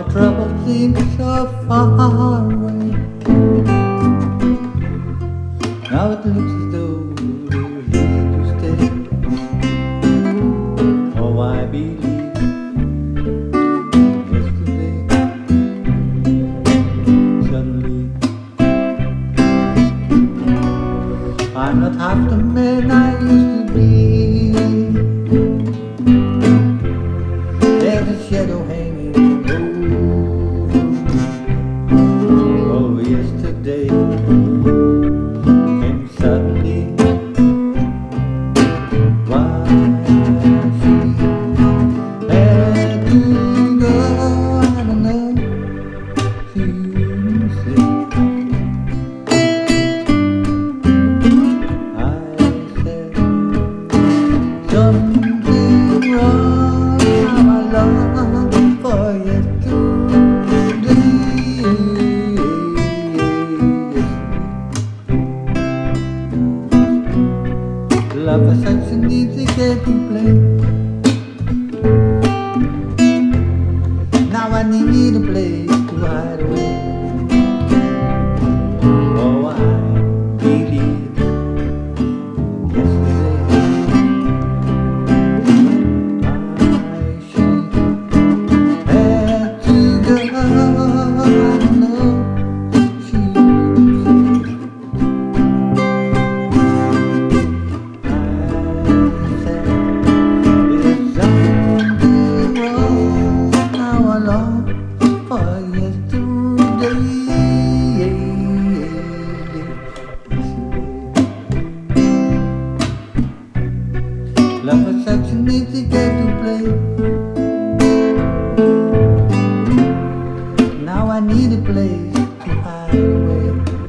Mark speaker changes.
Speaker 1: My troubles seem so far away. Now it looks as though we're here to stay. Oh, I believe yesterday. Suddenly, I'm not half the man I used Love is such an easy game to play completely game to play Now I need a place to hide away.